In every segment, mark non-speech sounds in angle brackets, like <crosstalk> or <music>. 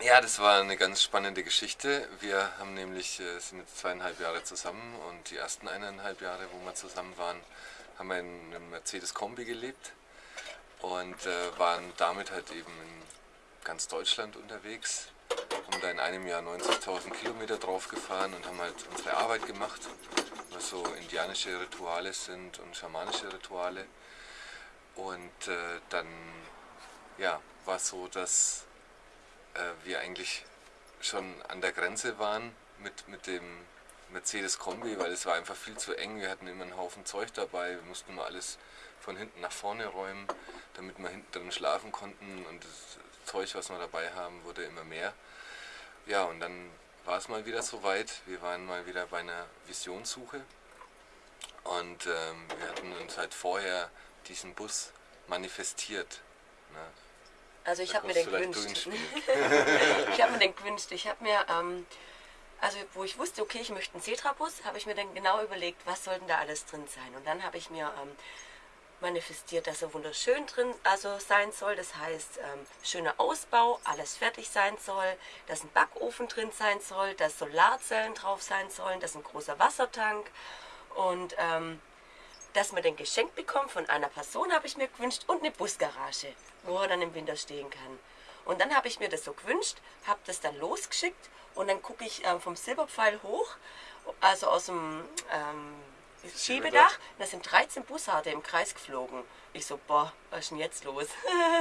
Ja, das war eine ganz spannende Geschichte. Wir haben nämlich, äh, sind jetzt zweieinhalb Jahre zusammen und die ersten eineinhalb Jahre, wo wir zusammen waren, haben wir in einem Mercedes-Kombi gelebt und äh, waren damit halt eben in ganz Deutschland unterwegs. Haben da in einem Jahr 90.000 Kilometer drauf gefahren und haben halt unsere Arbeit gemacht, was so indianische Rituale sind und schamanische Rituale. Und äh, dann ja, war es so, dass wir eigentlich schon an der Grenze waren mit, mit dem Mercedes Kombi, weil es war einfach viel zu eng. Wir hatten immer einen Haufen Zeug dabei, wir mussten mal alles von hinten nach vorne räumen, damit wir hinten drin schlafen konnten und das Zeug, was wir dabei haben, wurde immer mehr. Ja, und dann war es mal wieder soweit. Wir waren mal wieder bei einer Visionssuche und ähm, wir hatten uns halt vorher diesen Bus manifestiert. Ne? Also ich habe <laughs> mir den gewünscht. ich habe mir den gewünscht. Ich habe mir, ähm, also wo ich wusste, okay, ich möchte einen Cetra-Bus, habe ich mir dann genau überlegt, was soll denn da alles drin sein. Und dann habe ich mir ähm, manifestiert, dass er wunderschön drin also sein soll. Das heißt, ähm, schöner Ausbau, alles fertig sein soll, dass ein Backofen drin sein soll, dass Solarzellen drauf sein sollen, dass ein großer Wassertank und ähm, dass man den geschenkt bekommt von einer Person, habe ich mir gewünscht, und eine Busgarage, wo er dann im Winter stehen kann. Und dann habe ich mir das so gewünscht, habe das dann losgeschickt und dann gucke ich ähm, vom Silberpfeil hoch, also aus dem ähm, Schiebedach, da sind 13 Bussarde im Kreis geflogen. Ich so, boah, was ist denn jetzt los?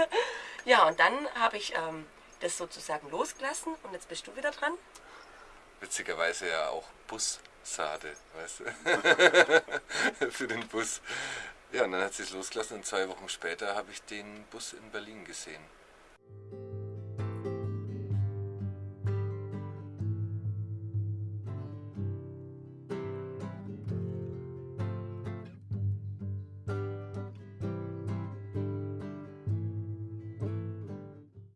<laughs> ja, und dann habe ich ähm, das sozusagen losgelassen und jetzt bist du wieder dran. Witzigerweise ja auch Bussarde, weißt du? <laughs> Für den Bus. Ja, und dann hat sie es losgelassen und zwei Wochen später habe ich den Bus in Berlin gesehen.